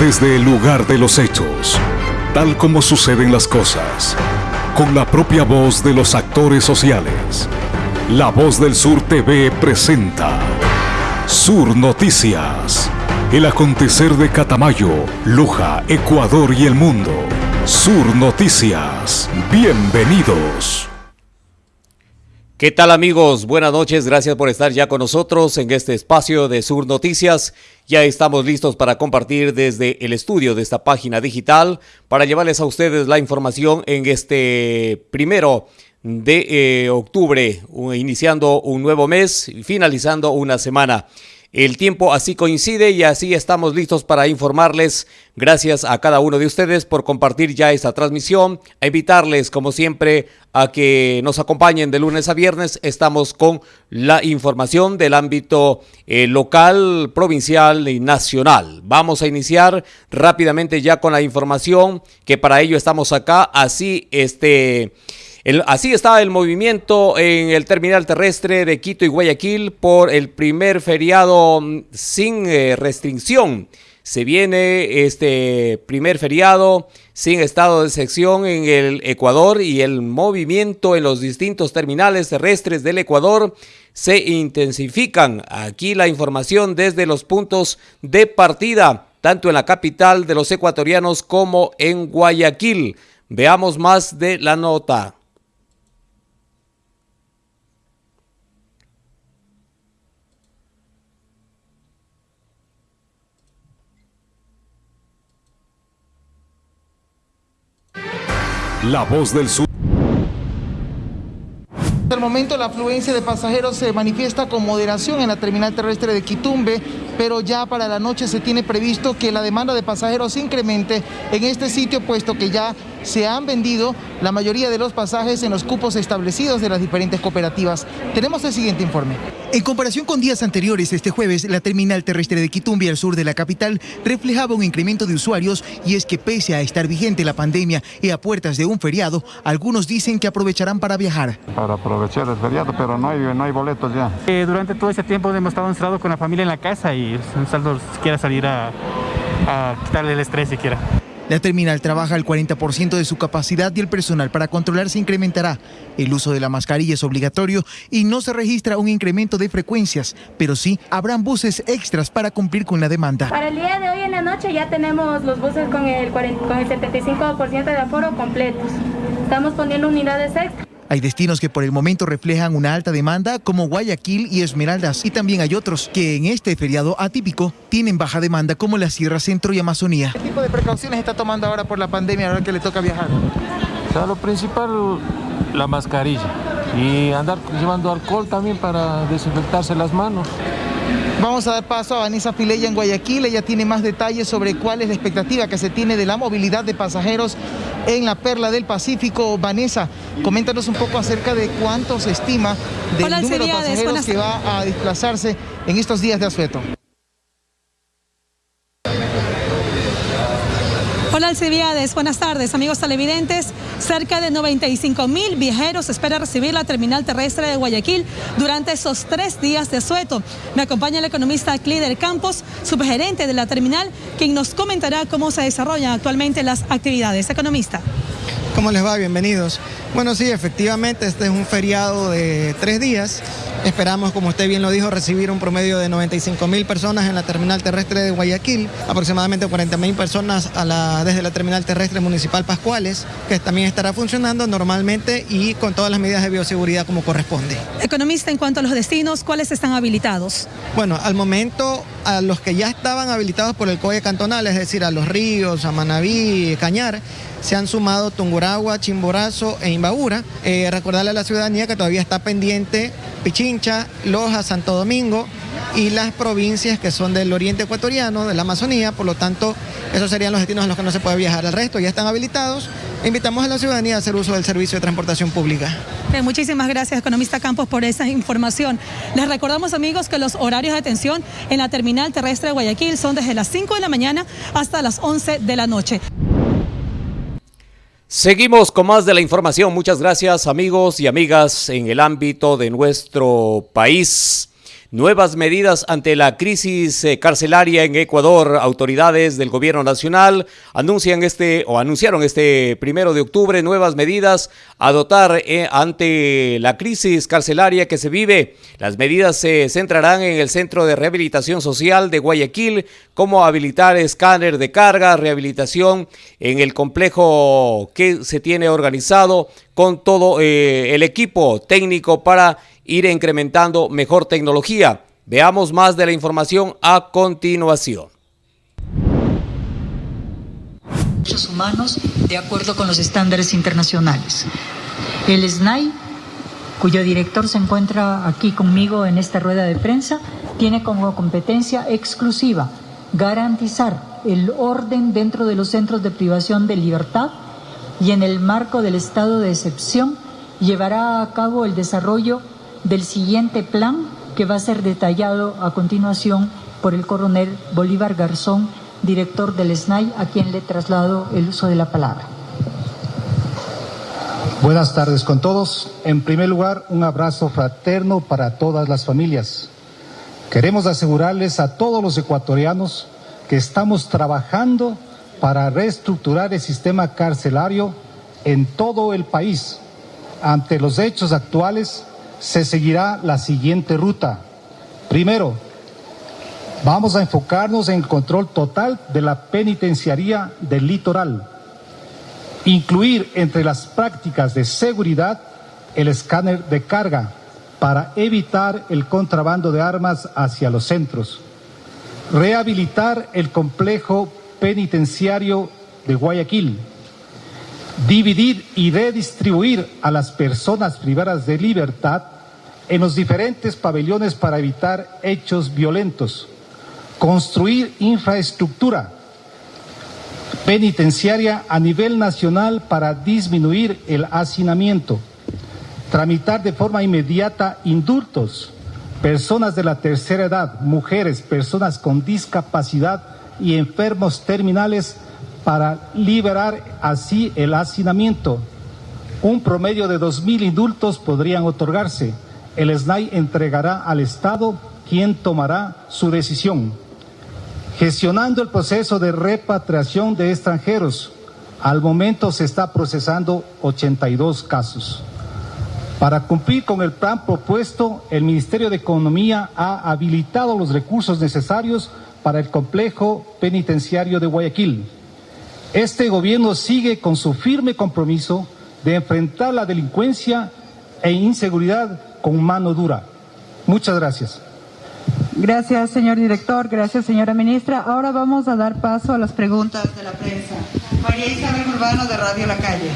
desde el lugar de los hechos, tal como suceden las cosas, con la propia voz de los actores sociales. La Voz del Sur TV presenta Sur Noticias. El acontecer de Catamayo, Luja, Ecuador y el mundo. Sur Noticias. Bienvenidos. ¿Qué tal amigos? Buenas noches, gracias por estar ya con nosotros en este espacio de Sur Noticias. Ya estamos listos para compartir desde el estudio de esta página digital para llevarles a ustedes la información en este primero de eh, octubre, iniciando un nuevo mes y finalizando una semana. El tiempo así coincide y así estamos listos para informarles. Gracias a cada uno de ustedes por compartir ya esta transmisión. A invitarles, como siempre, a que nos acompañen de lunes a viernes. Estamos con la información del ámbito eh, local, provincial y nacional. Vamos a iniciar rápidamente ya con la información que para ello estamos acá. Así, este así está el movimiento en el terminal terrestre de Quito y Guayaquil por el primer feriado mm, sin eh, restricción. Se viene este primer feriado sin estado de sección en el Ecuador y el movimiento en los distintos terminales terrestres del Ecuador se intensifican. Aquí la información desde los puntos de partida, tanto en la capital de los ecuatorianos como en Guayaquil. Veamos más de la nota. La voz del sur. Al momento la afluencia de pasajeros se manifiesta con moderación en la terminal terrestre de Quitumbe, pero ya para la noche se tiene previsto que la demanda de pasajeros incremente en este sitio, puesto que ya se han vendido la mayoría de los pasajes en los cupos establecidos de las diferentes cooperativas. Tenemos el siguiente informe. En comparación con días anteriores, este jueves, la terminal terrestre de Quitumbi, al sur de la capital, reflejaba un incremento de usuarios y es que pese a estar vigente la pandemia y a puertas de un feriado, algunos dicen que aprovecharán para viajar. Para aprovechar el feriado, pero no hay, no hay boletos ya. Eh, durante todo ese tiempo hemos estado encerrados con la familia en la casa y un saldo quiera salir a, a quitarle el estrés siquiera. La terminal trabaja al 40% de su capacidad y el personal para controlar se incrementará. El uso de la mascarilla es obligatorio y no se registra un incremento de frecuencias, pero sí habrán buses extras para cumplir con la demanda. Para el día de hoy en la noche ya tenemos los buses con el, con el 75% de aforo completos. Estamos poniendo unidades extras. Hay destinos que por el momento reflejan una alta demanda como Guayaquil y Esmeraldas y también hay otros que en este feriado atípico tienen baja demanda como la Sierra Centro y Amazonía. ¿Qué tipo de precauciones está tomando ahora por la pandemia ahora que le toca viajar? lo principal la mascarilla y andar llevando alcohol también para desinfectarse las manos. Vamos a dar paso a Vanessa Fileya en Guayaquil. Ella tiene más detalles sobre cuál es la expectativa que se tiene de la movilidad de pasajeros en la Perla del Pacífico. Vanessa, coméntanos un poco acerca de cuánto se estima del número de pasajeros que va a desplazarse en estos días de asueto. Buenas tardes amigos televidentes. Cerca de 95 mil viajeros espera recibir la terminal terrestre de Guayaquil durante esos tres días de sueto. Me acompaña el economista Clider Campos, subgerente de la terminal, quien nos comentará cómo se desarrollan actualmente las actividades. Economista. ¿Cómo les va? Bienvenidos. Bueno, sí, efectivamente, este es un feriado de tres días. Esperamos, como usted bien lo dijo, recibir un promedio de 95 mil personas en la terminal terrestre de Guayaquil, aproximadamente 40 mil personas desde la terminal terrestre municipal Pascuales, que también estará funcionando normalmente y con todas las medidas de bioseguridad como corresponde. Economista, en cuanto a los destinos, ¿cuáles están habilitados? Bueno, al momento, a los que ya estaban habilitados por el COE cantonal, es decir, a Los Ríos, a Manabí, Cañar, se han sumado Tunguragua, Chimborazo e Imbabura. Eh, recordarle a la ciudadanía que todavía está pendiente Pichincha, Loja, Santo Domingo y las provincias que son del oriente ecuatoriano, de la Amazonía, por lo tanto, esos serían los destinos en los que no se puede viajar. El resto ya están habilitados. Invitamos a la ciudadanía a hacer uso del servicio de transportación pública. muchísimas gracias, economista Campos, por esa información. Les recordamos, amigos, que los horarios de atención en la terminal terrestre de Guayaquil son desde las 5 de la mañana hasta las 11 de la noche. Seguimos con más de la información. Muchas gracias amigos y amigas en el ámbito de nuestro país. Nuevas medidas ante la crisis eh, carcelaria en Ecuador. Autoridades del gobierno nacional anuncian este o anunciaron este primero de octubre nuevas medidas a dotar eh, ante la crisis carcelaria que se vive. Las medidas se centrarán en el Centro de Rehabilitación Social de Guayaquil, como habilitar escáner de carga, rehabilitación en el complejo que se tiene organizado con todo eh, el equipo técnico para ir incrementando mejor tecnología. Veamos más de la información a continuación. Derechos humanos de acuerdo con los estándares internacionales. El SNAI, cuyo director se encuentra aquí conmigo en esta rueda de prensa, tiene como competencia exclusiva garantizar el orden dentro de los centros de privación de libertad y en el marco del estado de excepción llevará a cabo el desarrollo del siguiente plan que va a ser detallado a continuación por el coronel Bolívar Garzón, director del SNAI, a quien le traslado el uso de la palabra. Buenas tardes con todos. En primer lugar, un abrazo fraterno para todas las familias. Queremos asegurarles a todos los ecuatorianos que estamos trabajando para reestructurar el sistema carcelario en todo el país. Ante los hechos actuales, se seguirá la siguiente ruta. Primero, vamos a enfocarnos en el control total de la penitenciaría del litoral. Incluir entre las prácticas de seguridad el escáner de carga para evitar el contrabando de armas hacia los centros. Rehabilitar el complejo penitenciario de Guayaquil, dividir y redistribuir a las personas privadas de libertad en los diferentes pabellones para evitar hechos violentos, construir infraestructura penitenciaria a nivel nacional para disminuir el hacinamiento, tramitar de forma inmediata indultos, personas de la tercera edad, mujeres, personas con discapacidad, y enfermos terminales para liberar así el hacinamiento. Un promedio de 2.000 indultos podrían otorgarse. El SNAI entregará al Estado quien tomará su decisión. Gestionando el proceso de repatriación de extranjeros, al momento se está procesando 82 casos. Para cumplir con el plan propuesto, el Ministerio de Economía ha habilitado los recursos necesarios para el complejo penitenciario de Guayaquil. Este gobierno sigue con su firme compromiso de enfrentar la delincuencia e inseguridad con mano dura. Muchas gracias. Gracias, señor director. Gracias, señora ministra. Ahora vamos a dar paso a las preguntas de la prensa. María Isabel Urbano, de Radio La Calle.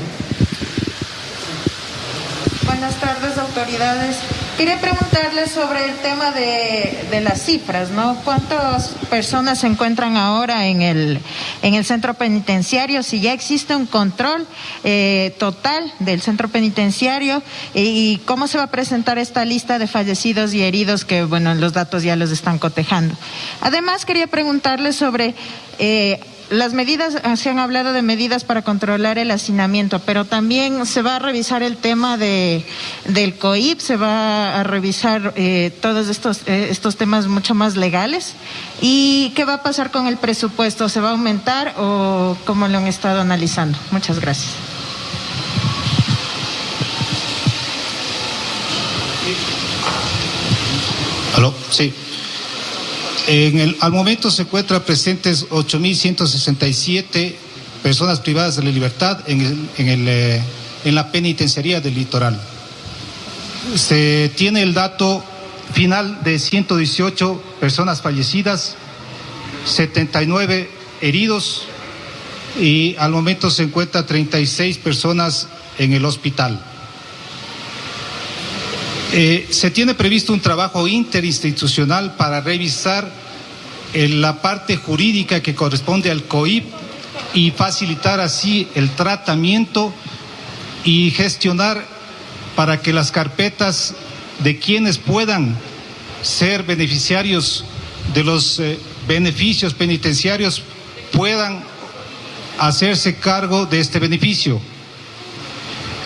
Buenas tardes, autoridades. Quería preguntarle sobre el tema de, las cifras, ¿no? ¿Cuántas personas se encuentran ahora en el, en el centro penitenciario? Si ya existe un control eh, total del centro penitenciario y, cómo se va a presentar esta lista de fallecidos y heridos que, bueno, los datos ya los están cotejando. Además, quería preguntarle sobre... Eh, las medidas, ah, se han hablado de medidas para controlar el hacinamiento, pero también se va a revisar el tema de, del COIP, se va a revisar eh, todos estos, eh, estos temas mucho más legales. ¿Y qué va a pasar con el presupuesto? ¿Se va a aumentar o cómo lo han estado analizando? Muchas gracias. ¿Aló? Sí. Al momento se encuentran presentes 8.167 personas privadas de la libertad en, eh, en la penitenciaría del litoral. Se tiene el dato final de 118 personas fallecidas, 79 heridos y al momento se encuentran 36 personas en el hospital. Eh, se tiene previsto un trabajo interinstitucional para revisar eh, la parte jurídica que corresponde al COIP y facilitar así el tratamiento y gestionar para que las carpetas de quienes puedan ser beneficiarios de los eh, beneficios penitenciarios puedan hacerse cargo de este beneficio.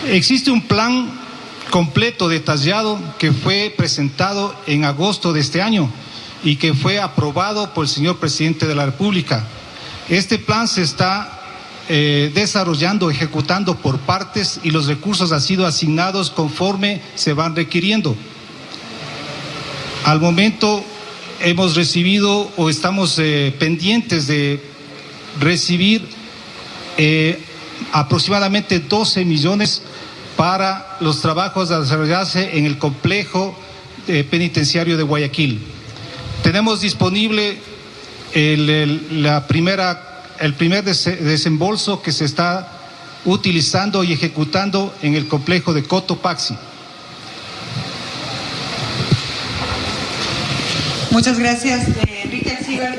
Existe un plan completo, detallado, que fue presentado en agosto de este año y que fue aprobado por el señor presidente de la República. Este plan se está eh, desarrollando, ejecutando por partes y los recursos han sido asignados conforme se van requiriendo. Al momento hemos recibido o estamos eh, pendientes de recibir eh, aproximadamente 12 millones para los trabajos a desarrollarse en el complejo penitenciario de Guayaquil. Tenemos disponible la primera, el primer desembolso que se está utilizando y ejecutando en el complejo de Cotopaxi. Muchas gracias.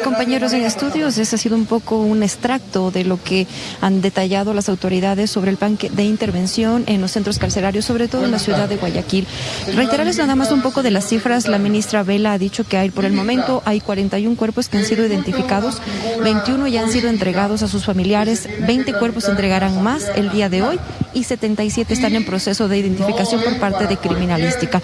Compañeros en estudios, ese ha sido un poco un extracto de lo que han detallado las autoridades sobre el plan de intervención en los centros carcelarios, sobre todo en la ciudad de Guayaquil. Reiterarles nada más un poco de las cifras. La ministra Vela ha dicho que hay por el momento hay 41 cuerpos que han sido identificados, 21 ya han sido entregados a sus familiares, 20 cuerpos se entregarán más el día de hoy y 77 están en proceso de identificación por parte de criminalística.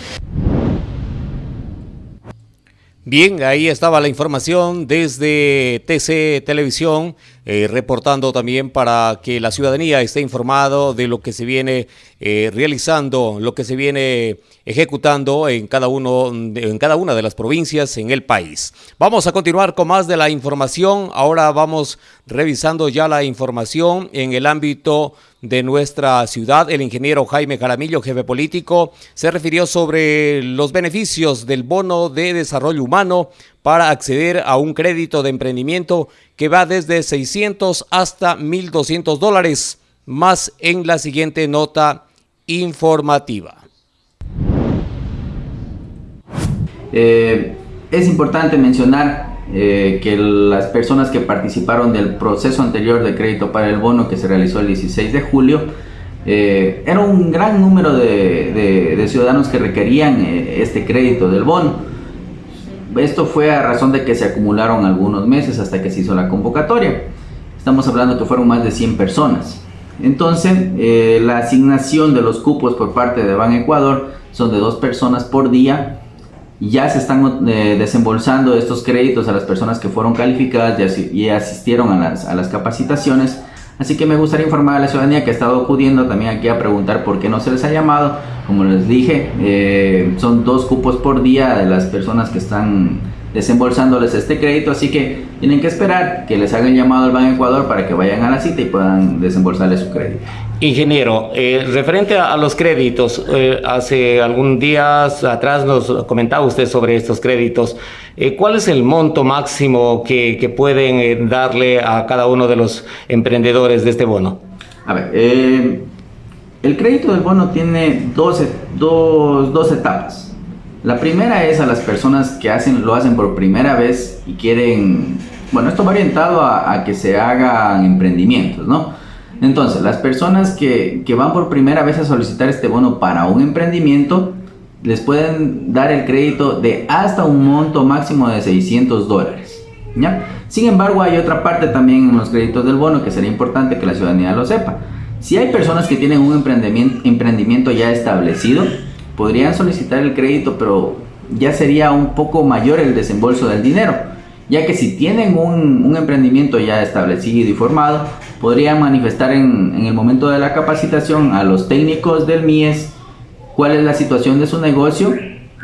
Bien, ahí estaba la información desde TC Televisión, eh, reportando también para que la ciudadanía esté informado de lo que se viene eh, realizando, lo que se viene ejecutando en cada, uno, en cada una de las provincias en el país. Vamos a continuar con más de la información. Ahora vamos revisando ya la información en el ámbito de nuestra ciudad. El ingeniero Jaime Jaramillo, jefe político, se refirió sobre los beneficios del bono de desarrollo humano para acceder a un crédito de emprendimiento que va desde 600 hasta 1.200 dólares, más en la siguiente nota informativa. Eh, es importante mencionar eh, que las personas que participaron del proceso anterior de crédito para el bono que se realizó el 16 de julio, eh, era un gran número de, ciudadanos que requerían este crédito del bono. Esto fue a razón de que se acumularon algunos meses hasta que se hizo la convocatoria. Estamos hablando que fueron más de 100 personas. Entonces, la asignación de los cupos por parte de Ban Ecuador son de dos personas por día ya se están eh, desembolsando estos créditos a las personas que fueron calificadas y, asistieron a las, capacitaciones. Así que me gustaría informar a la ciudadanía que ha estado acudiendo también aquí a preguntar por qué no se les ha llamado. Como les dije, eh, son dos cupos por día de las personas que están desembolsándoles este crédito, así que tienen que esperar que les hagan llamado al Banco Ecuador para que vayan a la cita y puedan desembolsarles su crédito. Ingeniero, eh, referente a, los créditos, eh, hace algún días atrás nos comentaba usted sobre estos créditos. Eh, ¿Cuál es el monto máximo que, pueden darle a cada uno de los emprendedores de este bono? A ver, el crédito del bono tiene dos, dos, dos etapas. La primera es a las personas que hacen, lo hacen por primera vez y quieren, bueno, esto va orientado a, que se hagan emprendimientos, ¿no? Entonces, las personas que, que, van por primera vez a solicitar este bono para un emprendimiento, les pueden dar el crédito de hasta un monto máximo de 600 dólares. Sin embargo, hay otra parte también en los créditos del bono que sería importante que la ciudadanía lo sepa. Si hay personas que tienen un emprendimiento, ya establecido, podrían solicitar el crédito, pero ya sería un poco mayor el desembolso del dinero, ya que si tienen un, emprendimiento ya establecido y formado, podrían manifestar en, el momento de la capacitación a los técnicos del MIES cuál es la situación de su negocio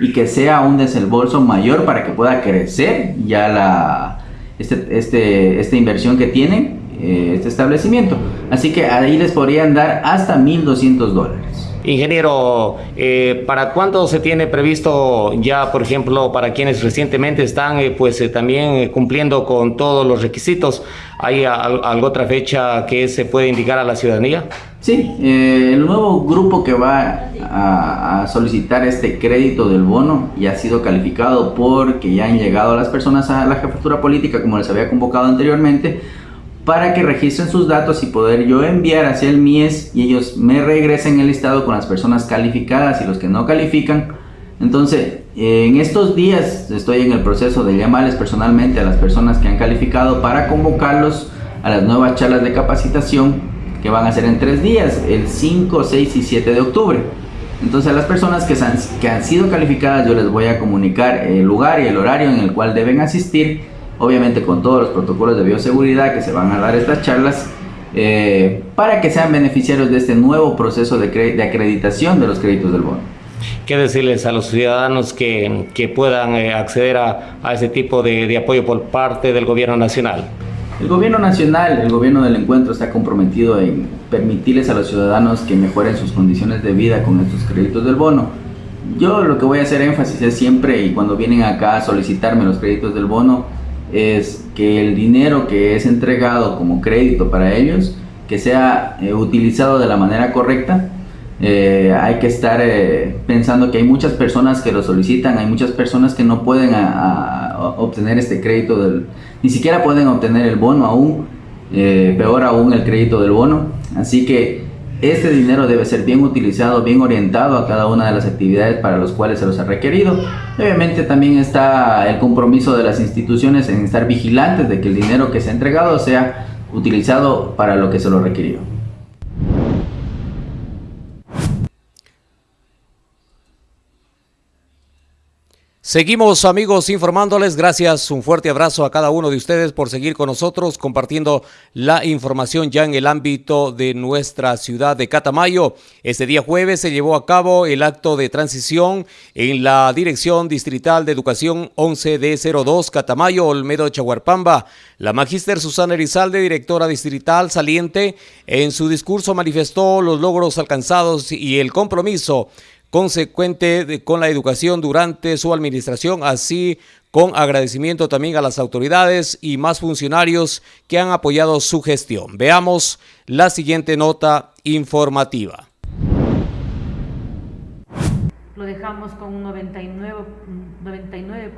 y que sea un desembolso mayor para que pueda crecer ya la, este, este, esta inversión que tienen, eh, este establecimiento. Así que ahí les podrían dar hasta 1.200 dólares. Ingeniero, eh, ¿para cuándo se tiene previsto ya, por ejemplo, para quienes recientemente están eh, pues eh, también cumpliendo con todos los requisitos? ¿Hay alguna otra fecha que se puede indicar a la ciudadanía? Sí, el nuevo grupo que va a, a, solicitar este crédito del bono ya ha sido calificado porque ya han llegado las personas a la jefatura política como les había convocado anteriormente para que registren sus datos y poder yo enviar hacia el MIES y ellos me regresen el listado con las personas calificadas y los que no califican. Entonces, en estos días estoy en el proceso de llamarles personalmente a las personas que han calificado para convocarlos a las nuevas charlas de capacitación que van a ser en tres días, el 5, 6 y 7 de octubre. Entonces a las personas que, han, que han sido calificadas yo les voy a comunicar el lugar y el horario en el cual deben asistir, obviamente con todos los protocolos de bioseguridad que se van a dar estas charlas, eh, para que sean beneficiarios de este nuevo proceso de, de acreditación de los créditos del bono. ¿Qué decirles a los ciudadanos que, que puedan eh, acceder a, a, ese tipo de, de apoyo por parte del gobierno nacional? El gobierno nacional, el gobierno del encuentro está comprometido en permitirles a los ciudadanos que mejoren sus condiciones de vida con estos créditos del bono. Yo lo que voy a hacer énfasis es siempre y cuando vienen acá a solicitarme los créditos del bono es que el dinero que es entregado como crédito para ellos que sea eh, utilizado de la manera correcta. Eh, hay que estar eh, pensando que hay muchas personas que lo solicitan, hay muchas personas que no pueden obtener este crédito ni siquiera pueden obtener el bono aún, peor aún el crédito del bono. Así que este dinero debe ser bien utilizado, bien orientado a cada una de las actividades para las cuales se los ha requerido. Obviamente también está el compromiso de las instituciones en estar vigilantes de que el dinero que se ha entregado sea utilizado para lo que se lo requirió. Seguimos amigos informándoles, gracias, un fuerte abrazo a cada uno de ustedes por seguir con nosotros compartiendo la información ya en el ámbito de nuestra ciudad de Catamayo. Este día jueves se llevó a cabo el acto de transición en la Dirección Distrital de Educación 11D02 Catamayo, Olmedo Chaguarpamba. La magíster Susana Erizalde, directora distrital saliente, en su discurso manifestó los logros alcanzados y el compromiso consecuente de, con la educación durante su administración, así con agradecimiento también a las autoridades y más funcionarios que han apoyado su gestión. Veamos la siguiente nota informativa. Lo dejamos con un 99%, 99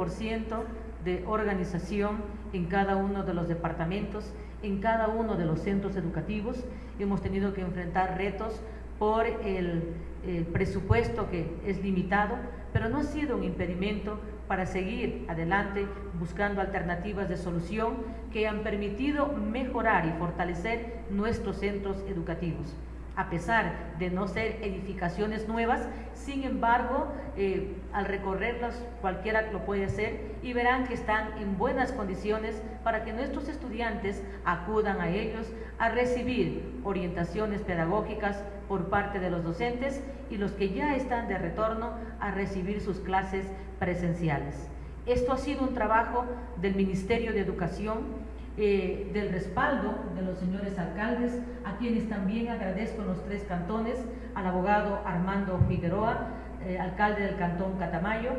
de organización en cada uno de los departamentos, en cada uno de los centros educativos. Hemos tenido que enfrentar retos por el, presupuesto que es limitado, pero no ha sido un impedimento para seguir adelante buscando alternativas de solución que han permitido mejorar y fortalecer nuestros centros educativos a pesar de no ser edificaciones nuevas, sin embargo, eh, al recorrerlas cualquiera lo puede hacer y verán que están en buenas condiciones para que nuestros estudiantes acudan a ellos a recibir orientaciones pedagógicas por parte de los docentes y los que ya están de retorno a recibir sus clases presenciales. Esto ha sido un trabajo del Ministerio de Educación eh, del respaldo de los señores alcaldes, a quienes también agradezco en los tres cantones, al abogado Armando Figueroa, eh, alcalde del cantón Catamayo,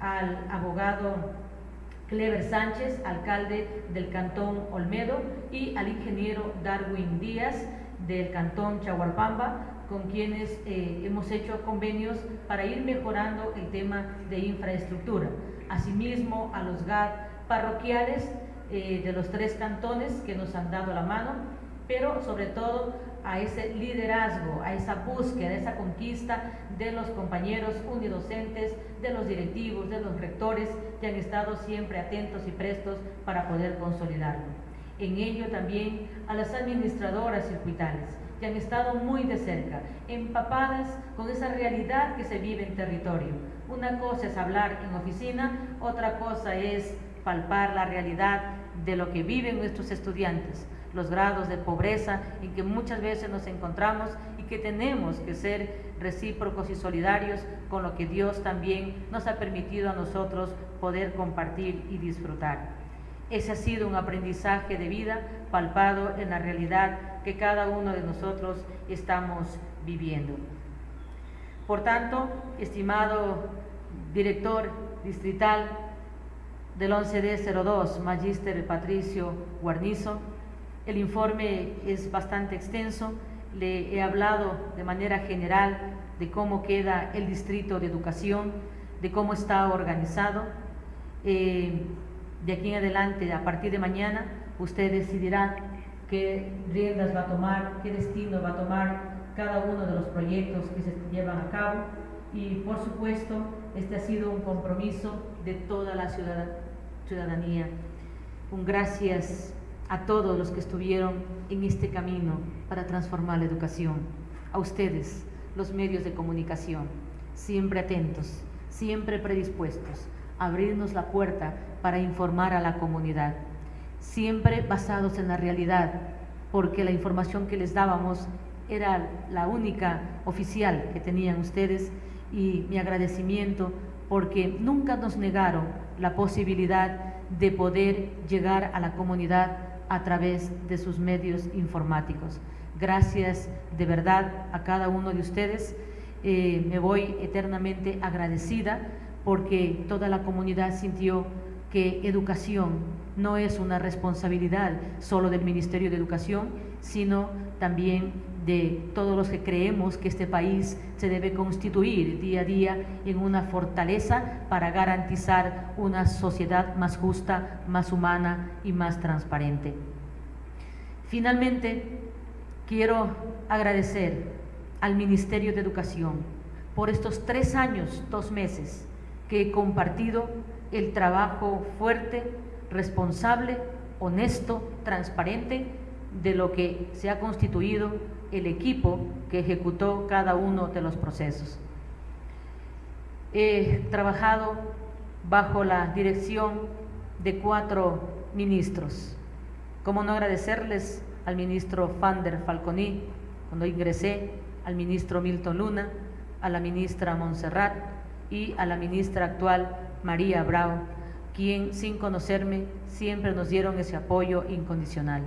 al abogado Clever Sánchez, alcalde del cantón Olmedo, y al ingeniero Darwin Díaz del cantón Chahualpamba, con quienes eh, hemos hecho convenios para ir mejorando el tema de infraestructura. Asimismo, a los GAD parroquiales, eh, de los tres cantones que nos han dado la mano, pero sobre todo a ese liderazgo, a esa búsqueda, a esa conquista de los compañeros unidocentes, de los directivos, de los rectores, que han estado siempre atentos y prestos para poder consolidarlo. En ello también a las administradoras circuitales, que han estado muy de cerca, empapadas con esa realidad que se vive en territorio. Una cosa es hablar en oficina, otra cosa es palpar la realidad de lo que viven nuestros estudiantes, los grados de pobreza en que muchas veces nos encontramos y que tenemos que ser recíprocos y solidarios con lo que Dios también nos ha permitido a nosotros poder compartir y disfrutar. Ese ha sido un aprendizaje de vida palpado en la realidad que cada uno de nosotros estamos viviendo. Por tanto, estimado director distrital, del 11D02, Magíster Patricio Guarnizo. El informe es bastante extenso. Le he hablado de manera general de cómo queda el distrito de educación, de cómo está organizado. Eh, de aquí en adelante, a partir de mañana, usted decidirá qué riendas va a tomar, qué destino va a tomar cada uno de los proyectos que se llevan a cabo. Y por supuesto, este ha sido un compromiso de toda la ciudadanía. Un gracias a todos los que estuvieron en este camino para transformar la educación. A ustedes, los medios de comunicación, siempre atentos, siempre predispuestos a abrirnos la puerta para informar a la comunidad, siempre basados en la realidad, porque la información que les dábamos era la única oficial que tenían ustedes y mi agradecimiento porque nunca nos negaron la posibilidad de poder llegar a la comunidad a través de sus medios informáticos. Gracias de verdad a cada uno de ustedes. Eh, me voy eternamente agradecida porque toda la comunidad sintió que educación no es una responsabilidad solo del Ministerio de Educación, sino también de todos los que creemos que este país se debe constituir día a día en una fortaleza para garantizar una sociedad más justa, más humana y más transparente. Finalmente, quiero agradecer al Ministerio de Educación por estos tres años, dos meses, que he compartido el trabajo fuerte, responsable, honesto, transparente de lo que se ha constituido el equipo que ejecutó cada uno de los procesos. He trabajado bajo la dirección de cuatro ministros. ¿Cómo no agradecerles al ministro Fander Falconi cuando ingresé, al ministro Milton Luna, a la ministra Montserrat y a la ministra actual María Bravo, quien sin conocerme siempre nos dieron ese apoyo incondicional.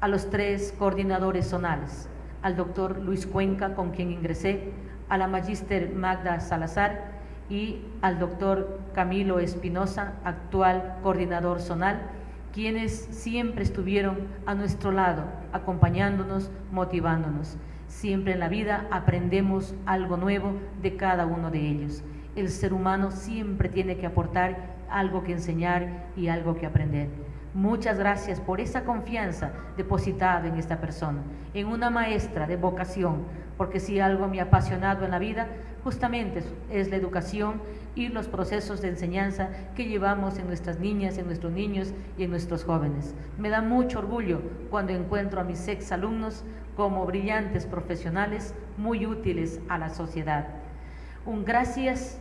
A los tres coordinadores zonales, al doctor Luis Cuenca, con quien ingresé, a la magíster Magda Salazar y al doctor Camilo Espinosa, actual coordinador zonal, quienes siempre estuvieron a nuestro lado, acompañándonos, motivándonos. Siempre en la vida aprendemos algo nuevo de cada uno de ellos. El ser humano siempre tiene que aportar algo que enseñar y algo que aprender. Muchas gracias por esa confianza depositada en esta persona, en una maestra de vocación, porque si algo me ha apasionado en la vida, justamente es la educación y los procesos de enseñanza que llevamos en nuestras niñas, en nuestros niños y en nuestros jóvenes. Me da mucho orgullo cuando encuentro a mis ex alumnos como brillantes profesionales muy útiles a la sociedad. Un gracias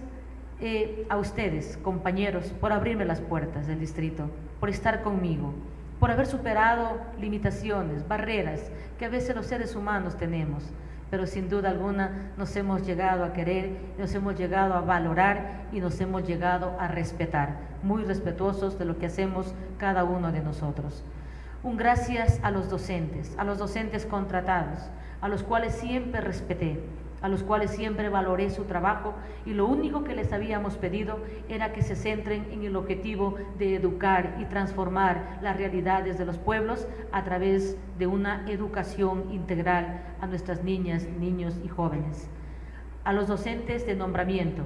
eh, a ustedes, compañeros, por abrirme las puertas del distrito, por estar conmigo, por haber superado limitaciones, barreras que a veces los seres humanos tenemos, pero sin duda alguna nos hemos llegado a querer, nos hemos llegado a valorar y nos hemos llegado a respetar, muy respetuosos de lo que hacemos cada uno de nosotros. Un gracias a los docentes, a los docentes contratados, a los cuales siempre respeté, a los cuales siempre valoré su trabajo y lo único que les habíamos pedido era que se centren en el objetivo de educar y transformar las realidades de los pueblos a través de una educación integral a nuestras niñas, niños y jóvenes. A los docentes de nombramiento,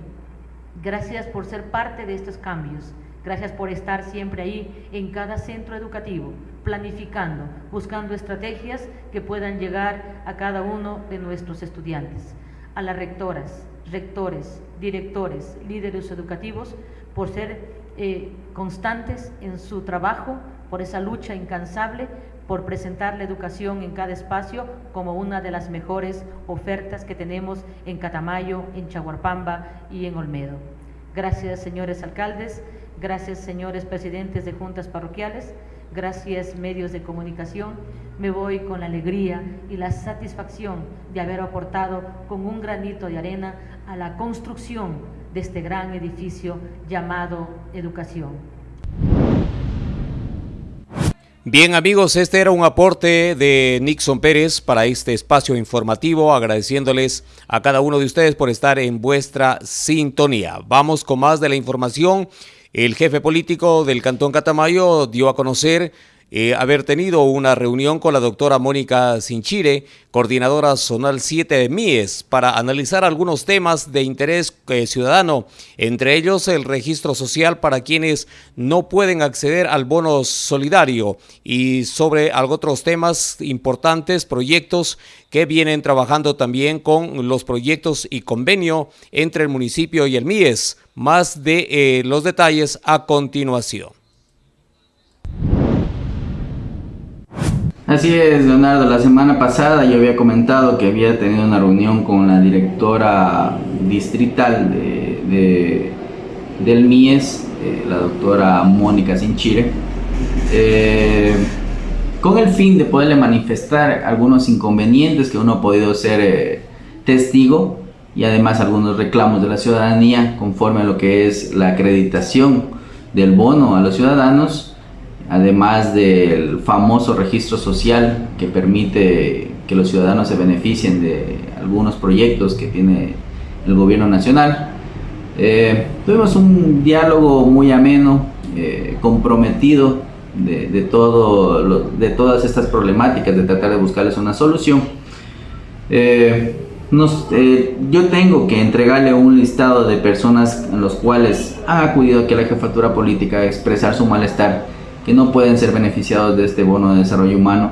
gracias por ser parte de estos cambios. Gracias por estar siempre ahí en cada centro educativo, planificando, buscando estrategias que puedan llegar a cada uno de nuestros estudiantes a las rectoras, rectores, directores, líderes educativos por ser eh, constantes en su trabajo, por esa lucha incansable, por presentar la educación en cada espacio como una de las mejores ofertas que tenemos en Catamayo, en Chaguarpamba y en Olmedo. Gracias, señores alcaldes, gracias, señores presidentes de juntas parroquiales, gracias, medios de comunicación me voy con la alegría y la satisfacción de haber aportado con un granito de arena a la construcción de este gran edificio llamado educación. Bien amigos, este era un aporte de Nixon Pérez para este espacio informativo, agradeciéndoles a cada uno de ustedes por estar en vuestra sintonía. Vamos con más de la información. El jefe político del Cantón Catamayo dio a conocer eh, haber tenido una reunión con la doctora Mónica Sinchire, coordinadora zonal 7 de MIES, para analizar algunos temas de interés eh, ciudadano, entre ellos el registro social para quienes no pueden acceder al bono solidario y sobre otros temas importantes, proyectos que vienen trabajando también con los proyectos y convenio entre el municipio y el MIES. Más de eh, los detalles a continuación. Así es, Leonardo. La semana pasada yo había comentado que había tenido una reunión con la directora distrital de, del MIES, eh, la doctora Mónica Sinchire, eh, con el fin de poderle manifestar algunos inconvenientes que uno ha podido ser testigo y además algunos reclamos de la ciudadanía conforme a lo que es la acreditación del bono a los ciudadanos además del famoso registro social que permite que los ciudadanos se beneficien de algunos proyectos que tiene el gobierno nacional. Eh, tuvimos un diálogo muy ameno, eh, comprometido de, todo de todas estas problemáticas, de tratar de buscarles una solución. Eh, yo tengo que entregarle un listado de personas en los cuales han acudido aquí a la jefatura política a expresar su malestar que no pueden ser beneficiados de este bono de desarrollo humano,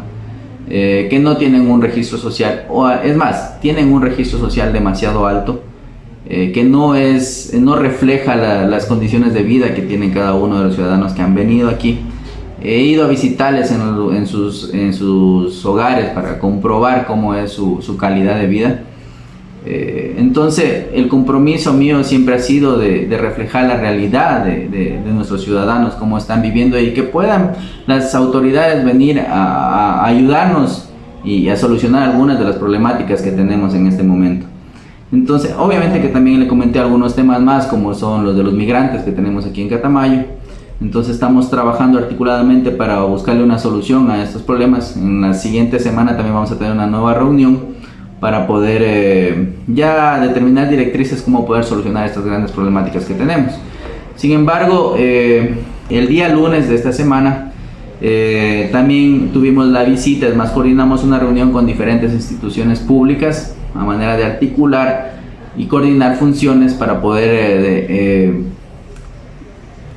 eh, que no tienen un registro social, o es más, tienen un registro social demasiado alto, eh, que no, es, no refleja las condiciones de vida que tienen cada uno de los ciudadanos que han venido aquí. He ido a visitarles en, sus, en sus hogares para comprobar cómo es su calidad de vida eh, entonces, el compromiso mío siempre ha sido de, reflejar la realidad de, nuestros ciudadanos, cómo están viviendo y que puedan las autoridades venir a, ayudarnos y a solucionar algunas de las problemáticas que tenemos en este momento. Entonces, obviamente que también le comenté algunos temas más, como son los de los migrantes que tenemos aquí en Catamayo. Entonces estamos trabajando articuladamente para buscarle una solución a estos problemas. En la siguiente semana también vamos a tener una nueva reunión para poder eh, ya determinar directrices cómo poder solucionar estas grandes problemáticas que tenemos. Sin embargo, eh, el día lunes de esta semana eh, también tuvimos la visita, es más, coordinamos una reunión con diferentes instituciones públicas a manera de articular y coordinar funciones para poder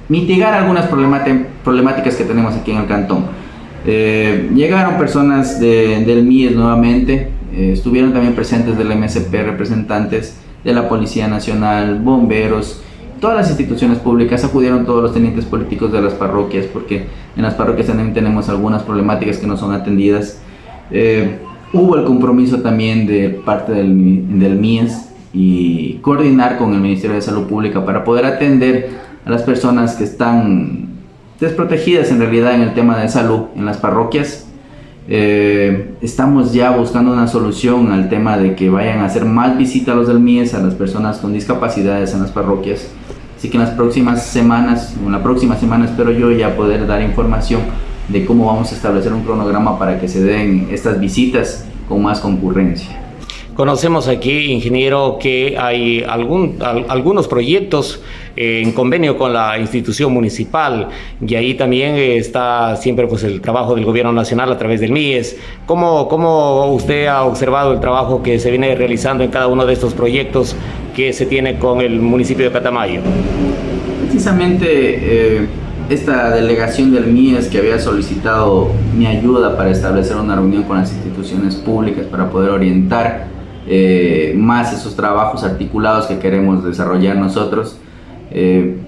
mitigar algunas problemáticas que tenemos aquí en el cantón. llegaron personas del MIES nuevamente, eh, estuvieron también presentes del MSP representantes de la Policía Nacional, bomberos, todas las instituciones públicas, acudieron todos los tenientes políticos de las parroquias, porque en las parroquias también tenemos algunas problemáticas que no son atendidas. Eh, hubo el compromiso también de parte del, del MIES y coordinar con el Ministerio de Salud Pública para poder atender a las personas que están desprotegidas en realidad en el tema de salud en las parroquias eh, estamos ya buscando una solución al tema de que vayan a hacer más visitas a los del MIES, a las personas con discapacidades en las parroquias. Así que en las próximas semanas, en la próxima semana espero yo ya poder dar información de cómo vamos a establecer un cronograma para que se den estas visitas con más concurrencia. Conocemos aquí, ingeniero, que hay algún, algunos proyectos eh, en convenio con la institución municipal y ahí también está siempre pues, el trabajo del gobierno nacional a través del MIES. ¿Cómo, ¿Cómo usted ha observado el trabajo que se viene realizando en cada uno de estos proyectos que se tiene con el municipio de Catamayo? Precisamente eh, esta delegación del MIES que había solicitado mi ayuda para establecer una reunión con las instituciones públicas para poder orientar eh, más esos trabajos articulados que queremos desarrollar nosotros. Eh,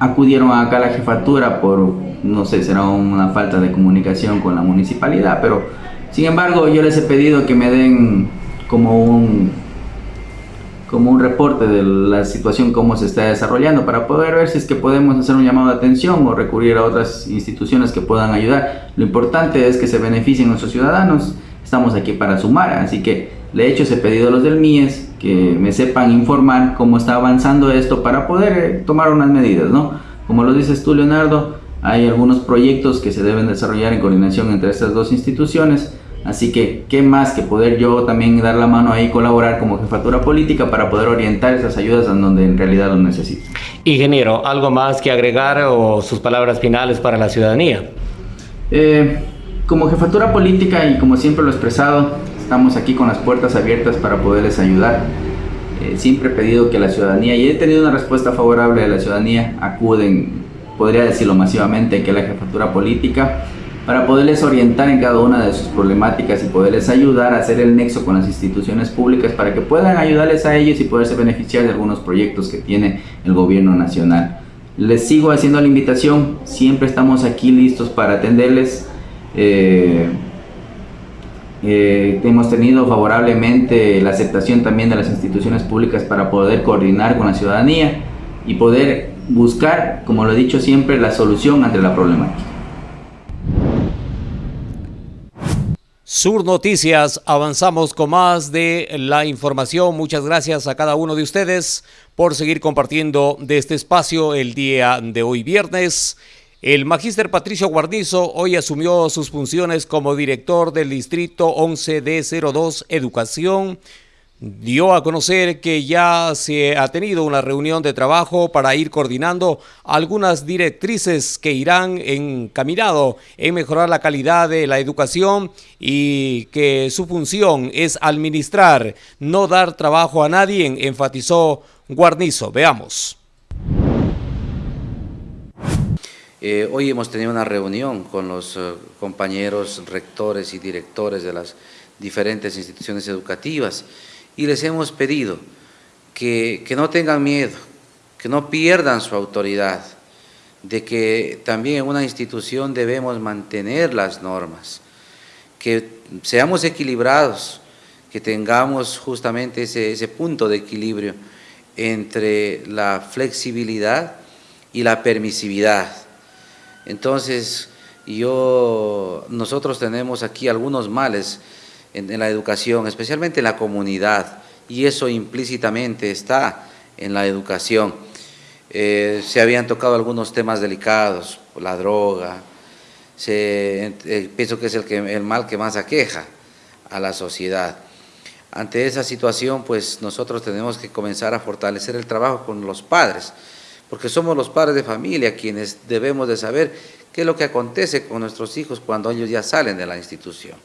acudieron acá a la jefatura por, no sé, será una falta de comunicación con la municipalidad, pero sin embargo yo les he pedido que me den como un como un reporte de la situación cómo se está desarrollando para poder ver si es que podemos hacer un llamado de atención o recurrir a otras instituciones que puedan ayudar. Lo importante es que se beneficien nuestros ciudadanos, estamos aquí para sumar, así que le he hecho ese pedido a los del MIES que me sepan informar cómo está avanzando esto para poder eh, tomar unas medidas, ¿no? Como lo dices tú, Leonardo, hay algunos proyectos que se deben desarrollar en coordinación entre estas dos instituciones, así que qué más que poder yo también dar la mano ahí, colaborar como jefatura política para poder orientar esas ayudas a donde en realidad lo necesito. Ingeniero, ¿algo más que agregar o sus palabras finales para la ciudadanía? Eh, como jefatura política y como siempre lo he expresado, estamos aquí con las puertas abiertas para poderles ayudar. Eh, siempre he pedido que la ciudadanía, y he tenido una respuesta favorable de la ciudadanía, acuden, podría decirlo masivamente, que la jefatura política, para poderles orientar en cada una de sus problemáticas y poderles ayudar a hacer el nexo con las instituciones públicas para que puedan ayudarles a ellos y poderse beneficiar de algunos proyectos que tiene el gobierno nacional. Les sigo haciendo la invitación, siempre estamos aquí listos para atenderles. Eh, Eh, hemos tenido favorablemente la aceptación también de las instituciones públicas para poder coordinar con la ciudadanía y poder buscar, como lo he dicho siempre, la solución ante la problemática. Sur Noticias, avanzamos con más de la información. Muchas gracias a cada uno de ustedes por seguir compartiendo de este espacio el día de hoy viernes. El magíster Patricio Guarnizo hoy asumió sus funciones como director del Distrito 11D02 Educación dio a conocer que ya se ha tenido una reunión de trabajo para ir coordinando algunas directrices que irán encaminado en mejorar la calidad de la educación y que su función es administrar, no dar trabajo a nadie, enfatizó Guarnizo. Veamos. Eh, hoy hemos tenido una reunión con los eh, compañeros rectores y directores de las diferentes instituciones educativas y les hemos pedido que, no tengan miedo, que no pierdan su autoridad, de que también en una institución debemos mantener las normas, que seamos equilibrados, que tengamos justamente ese, ese punto de equilibrio entre la flexibilidad y la permisividad. Entonces, yo, nosotros tenemos aquí algunos males en, la educación, especialmente en la comunidad, y eso implícitamente está en la educación. Eh, se habían tocado algunos temas delicados, la droga, eh, pienso que es el, el mal que más aqueja a la sociedad. Ante esa situación, pues nosotros tenemos que comenzar a fortalecer el trabajo con los padres, porque somos los padres de familia quienes debemos de saber qué es lo que acontece con nuestros hijos cuando ellos ya salen de la institución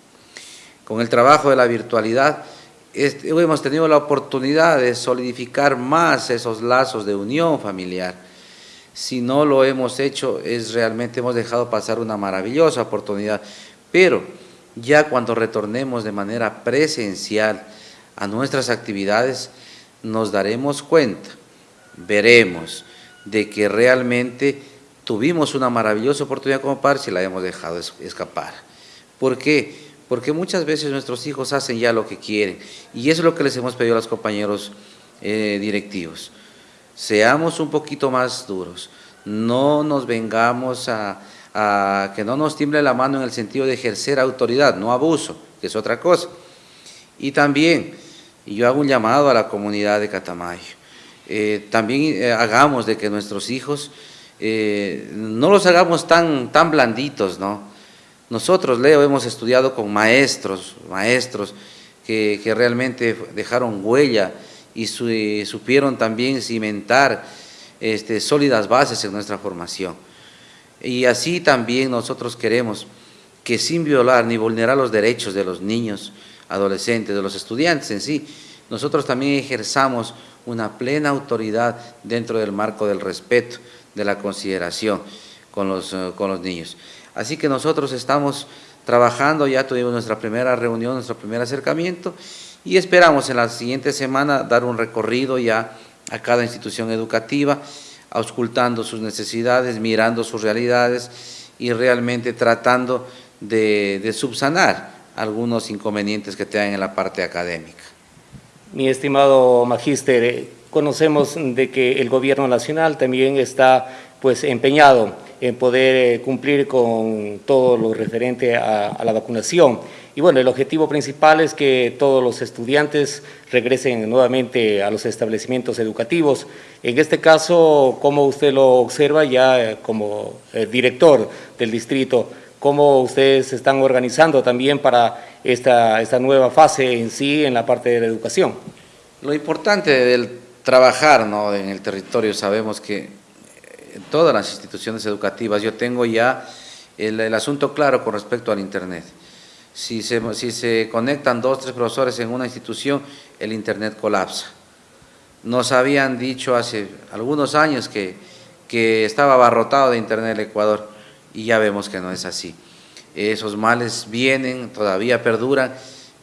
con el trabajo de la virtualidad, hemos tenido la oportunidad de solidificar más esos lazos de unión familiar. Si no lo hemos hecho, es realmente hemos dejado pasar una maravillosa oportunidad. Pero ya cuando retornemos de manera presencial a nuestras actividades, nos daremos cuenta, veremos de que realmente tuvimos una maravillosa oportunidad como par si la hemos dejado escapar. ¿Por qué? porque muchas veces nuestros hijos hacen ya lo que quieren y eso es lo que les hemos pedido a los compañeros eh, directivos. Seamos un poquito más duros, no nos vengamos a, que no nos tiemble la mano en el sentido de ejercer autoridad, no abuso, que es otra cosa. Y también, yo hago un llamado a la comunidad de Catamayo, eh, también eh, hagamos de que nuestros hijos no los hagamos tan, tan blanditos, ¿no? Nosotros, Leo, hemos estudiado con maestros, maestros que, realmente dejaron huella y supieron también cimentar este, sólidas bases en nuestra formación. Y así también nosotros queremos que sin violar ni vulnerar los derechos de los niños, adolescentes, de los estudiantes en sí, nosotros también ejerzamos una plena autoridad dentro del marco del respeto, de la consideración con los, eh, con los niños. Así que nosotros estamos trabajando, ya tuvimos nuestra primera reunión, nuestro primer acercamiento y esperamos en la siguiente semana dar un recorrido ya a cada institución educativa, auscultando sus necesidades, mirando sus realidades y realmente tratando de, subsanar algunos inconvenientes que tengan en la parte académica. Mi estimado magíster, eh, conocemos de que el gobierno nacional también está pues empeñado en poder eh, cumplir con todo lo referente a, la vacunación. Y bueno, el objetivo principal es que todos los estudiantes regresen nuevamente a los establecimientos educativos. En este caso, ¿cómo usted lo observa ya eh, como director del distrito? ¿Cómo ustedes se están organizando también para esta, esta nueva fase en sí en la parte de la educación? Lo importante del trabajar ¿no? en el territorio, sabemos que en todas las instituciones educativas. Yo tengo ya el, asunto claro con respecto al Internet. Si se, si se conectan dos, tres profesores en una institución, el Internet colapsa. Nos habían dicho hace algunos años que, que estaba abarrotado de Internet el Ecuador y ya vemos que no es así. Esos males vienen, todavía perduran.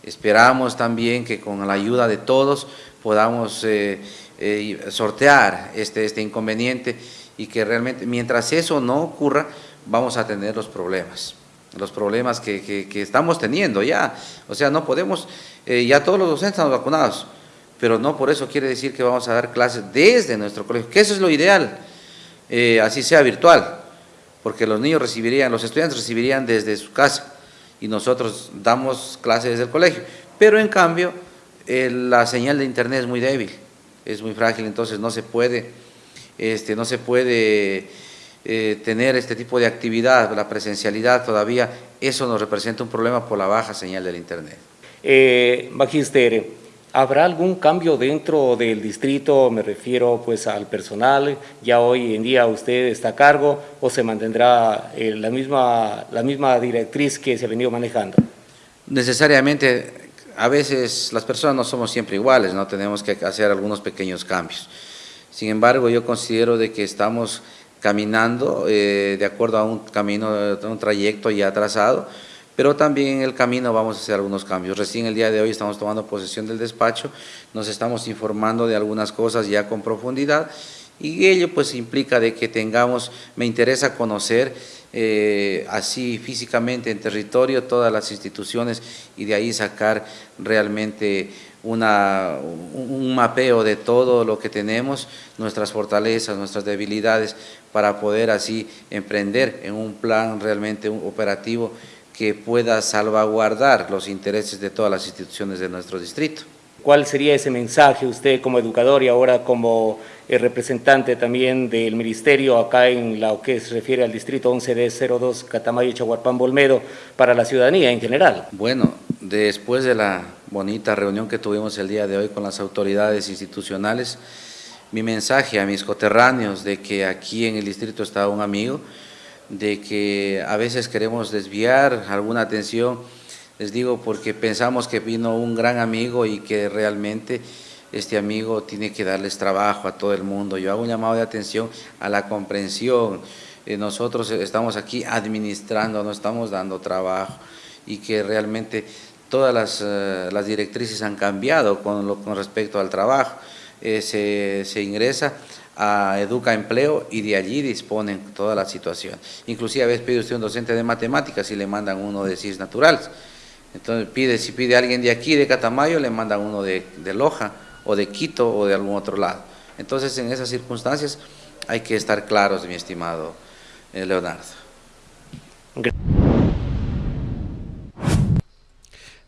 Esperamos también que con la ayuda de todos podamos eh, eh, sortear este, este inconveniente y que realmente mientras eso no ocurra vamos a tener los problemas. los problemas que, estamos teniendo ya. O sea, no podemos, eh, ya todos los docentes están vacunados, pero no por eso quiere decir que vamos a dar clases desde nuestro colegio, que eso es lo ideal, así sea virtual, porque los niños recibirían, los estudiantes recibirían desde su casa y nosotros damos clases desde el colegio. Pero en cambio, la señal de internet es muy débil, es muy frágil, entonces no se puede, este, no se puede eh, tener este tipo de actividad, la presencialidad todavía, eso nos representa un problema por la baja señal del internet. Eh, Magister, ¿habrá algún cambio dentro del distrito? Me refiero pues al personal, ya hoy en día usted está a cargo o se mantendrá eh, la, misma, la misma directriz que se ha venido manejando. Necesariamente a veces las personas no somos siempre iguales, no tenemos que hacer algunos pequeños cambios. Sin embargo, yo considero de que estamos caminando eh, de acuerdo a un camino, a un trayecto ya trazado, pero también en el camino vamos a hacer algunos cambios. Recién el día de hoy estamos tomando posesión del despacho, nos estamos informando de algunas cosas ya con profundidad y ello pues implica de que tengamos, me interesa conocer eh, así físicamente en territorio todas las instituciones y de ahí sacar realmente una, un mapeo de todo lo que tenemos, nuestras fortalezas, nuestras debilidades, para poder así emprender en un plan realmente operativo que pueda salvaguardar los intereses de todas las instituciones de nuestro distrito. ¿Cuál sería ese mensaje usted como educador y ahora como el representante también del ministerio acá en lo que se refiere al distrito 11D02 Catamayo, Chaguarpán, Bolmedo para la ciudadanía en general? Bueno, después de la bonita reunión que tuvimos el día de hoy con las autoridades institucionales, mi mensaje a mis coterráneos de que aquí en el distrito está un amigo, de que a veces queremos desviar alguna atención, les digo porque pensamos que vino un gran amigo y que realmente este amigo tiene que darles trabajo a todo el mundo. Yo hago un llamado de atención a la comprensión. Eh, nosotros estamos aquí administrando, no estamos dando trabajo y que realmente todas las, eh, directrices han cambiado con, lo, con respecto al trabajo. Eh, se, se, ingresa a Educa Empleo y de allí disponen toda la situación. Inclusive a veces pide usted un docente de matemáticas y le mandan uno de ciencias naturales. Entonces pide, si pide alguien de aquí, de Catamayo, le mandan uno de, de Loja o de Quito o de algún otro lado. Entonces, en esas circunstancias hay que estar claros, mi estimado eh, Leonardo.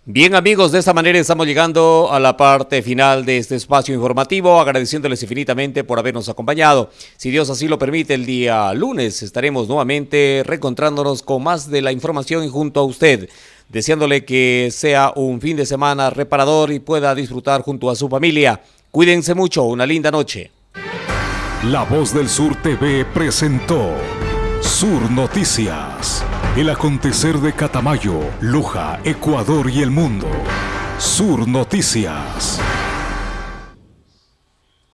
Bien amigos, de esta manera estamos llegando a la parte final de este espacio informativo, agradeciéndoles infinitamente por habernos acompañado. Si Dios así lo permite, el día lunes estaremos nuevamente reencontrándonos con más de la información junto a usted deseándole que sea un fin de semana reparador y pueda disfrutar junto a su familia. Cuídense mucho, una linda noche. La Voz del Sur TV presentó Sur Noticias, el acontecer de Catamayo, Luja, Ecuador y el mundo. Sur Noticias.